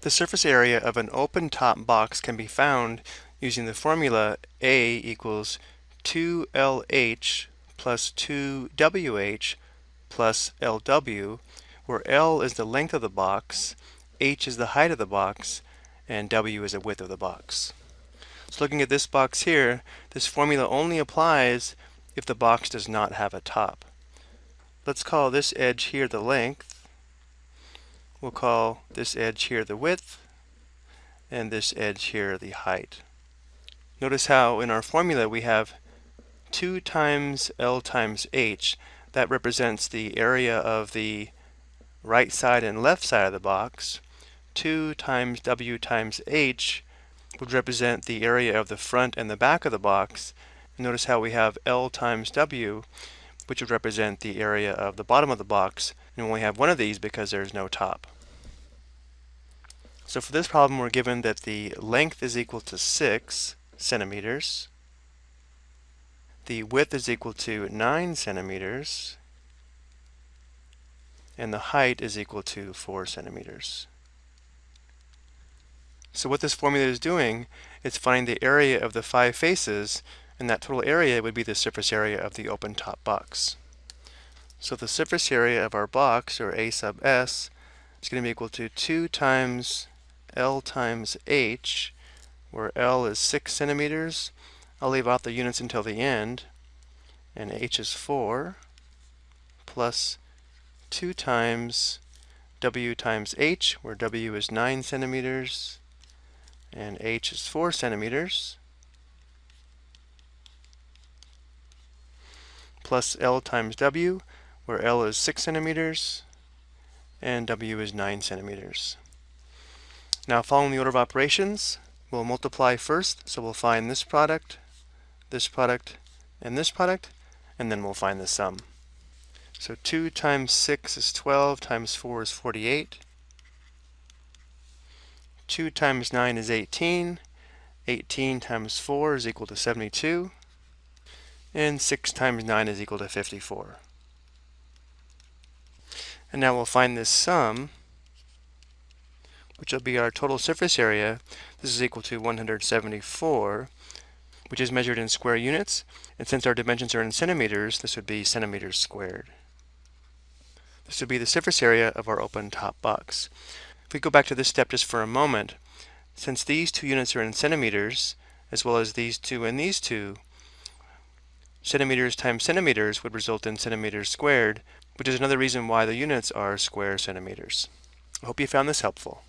The surface area of an open top box can be found using the formula A equals 2LH plus 2WH plus LW, where L is the length of the box, H is the height of the box, and W is the width of the box. So looking at this box here, this formula only applies if the box does not have a top. Let's call this edge here the length, We'll call this edge here the width and this edge here the height. Notice how in our formula we have 2 times L times H. That represents the area of the right side and left side of the box. 2 times W times H would represent the area of the front and the back of the box. Notice how we have L times W, which would represent the area of the bottom of the box and we only have one of these because there's no top. So for this problem we're given that the length is equal to 6 centimeters, the width is equal to 9 centimeters, and the height is equal to 4 centimeters. So what this formula is doing is finding the area of the five faces and that total area would be the surface area of the open top box. So the surface area of our box, or A sub s, is going to be equal to 2 times L times H, where L is 6 centimeters. I'll leave out the units until the end. And H is 4, plus 2 times W times H, where W is 9 centimeters, and H is 4 centimeters. plus L times W, where L is 6 centimeters and W is 9 centimeters. Now following the order of operations, we'll multiply first, so we'll find this product, this product, and this product, and then we'll find the sum. So 2 times 6 is 12, times 4 is 48. 2 times 9 is 18. 18 times 4 is equal to 72. And 6 times 9 is equal to 54. And now we'll find this sum, which will be our total surface area. This is equal to 174, which is measured in square units. And since our dimensions are in centimeters, this would be centimeters squared. This would be the surface area of our open top box. If we go back to this step just for a moment, since these two units are in centimeters, as well as these two and these two, centimeters times centimeters would result in centimeters squared, which is another reason why the units are square centimeters. I hope you found this helpful.